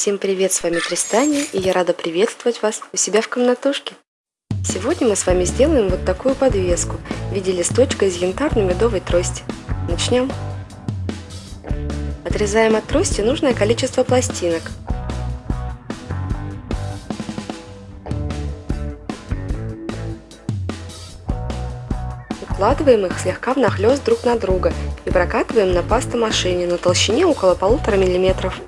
Всем привет, с вами Тристания, и я рада приветствовать вас у себя в комнатушке. Сегодня мы с вами сделаем вот такую подвеску в виде листочка из янтарно-медовой трости. Начнем. Отрезаем от трости нужное количество пластинок. Укладываем их слегка внахлёст друг на друга и прокатываем на пастомашине на толщине около полутора миллиметров.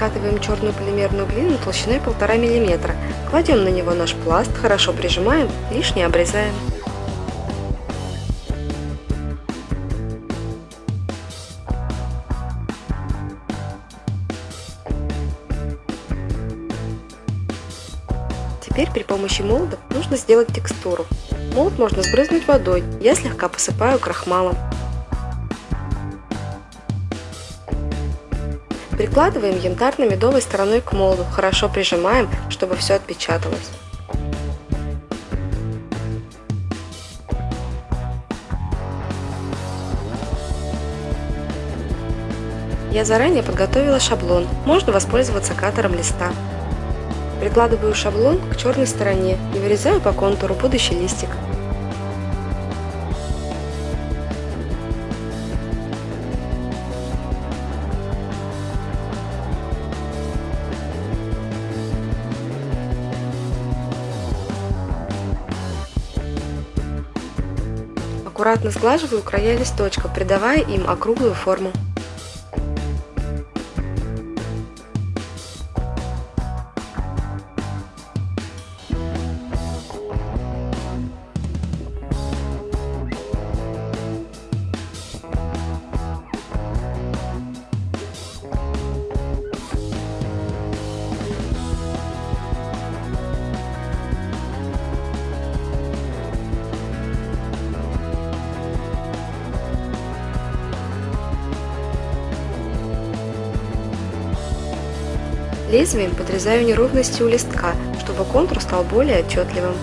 Раскатываем черную полимерную глину толщиной 1,5 мм. Кладем на него наш пласт, хорошо прижимаем, лишнее обрезаем. Теперь при помощи молда нужно сделать текстуру. Молд можно сбрызнуть водой, я слегка посыпаю крахмалом. Прикладываем янтарно-медовой стороной к молду, хорошо прижимаем, чтобы все отпечаталось. Я заранее подготовила шаблон, можно воспользоваться катером листа. Прикладываю шаблон к черной стороне и вырезаю по контуру будущий листик. Аккуратно сглаживаю края листочка, придавая им округлую форму. Лезвием подрезаю неровности у листка, чтобы контур стал более отчетливым.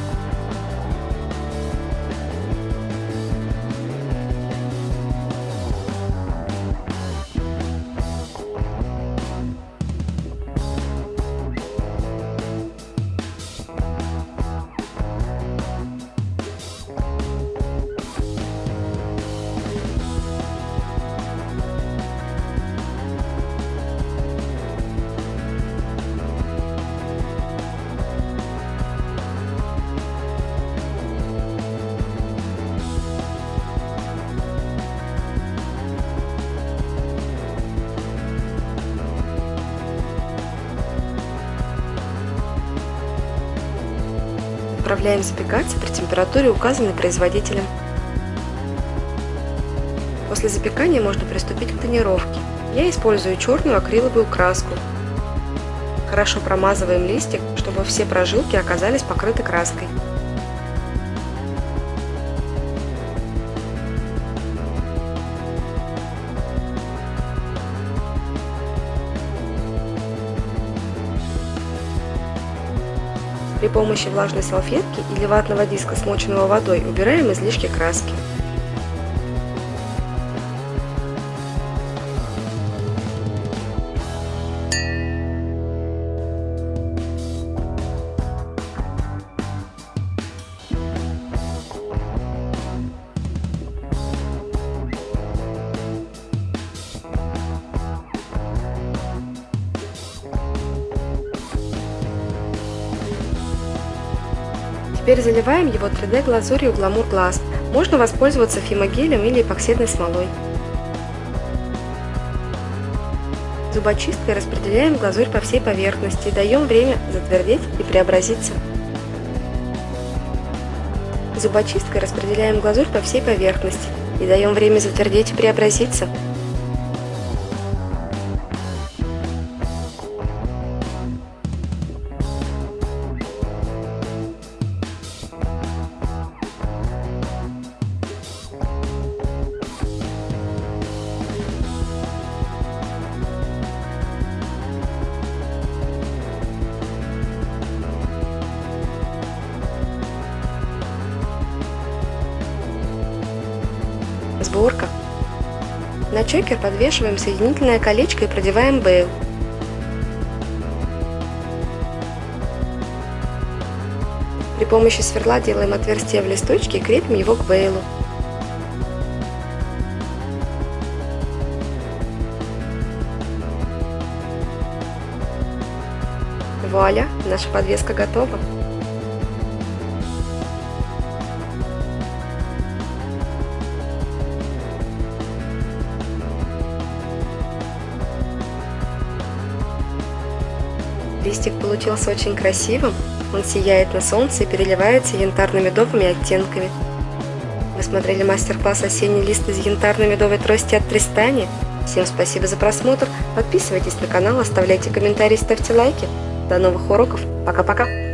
Отправляем запекаться при температуре, указанной производителем. После запекания можно приступить к тонировке. Я использую черную акриловую краску. Хорошо промазываем листик, чтобы все прожилки оказались покрыты краской. При помощи влажной салфетки или ватного диска, смоченного водой, убираем излишки краски. Теперь заливаем его 3D глазурью Glamour Glass. Можно воспользоваться фимогелем или эпоксидной смолой. Зубочисткой распределяем глазурь по всей поверхности, даем время затвердеть и преобразиться. Зубочисткой распределяем глазурь по всей поверхности и даем время затвердеть и преобразиться. На чокер подвешиваем соединительное колечко и продеваем бейл. При помощи сверла делаем отверстие в листочке и крепим его к бейлу. Вуаля, наша подвеска готова. Листик получился очень красивым, он сияет на солнце и переливается янтарно-медовыми оттенками. Вы смотрели мастер-класс «Осенний лист из янтарно-медовой трости» от Тристани? Всем спасибо за просмотр, подписывайтесь на канал, оставляйте комментарии, ставьте лайки. До новых уроков, пока-пока!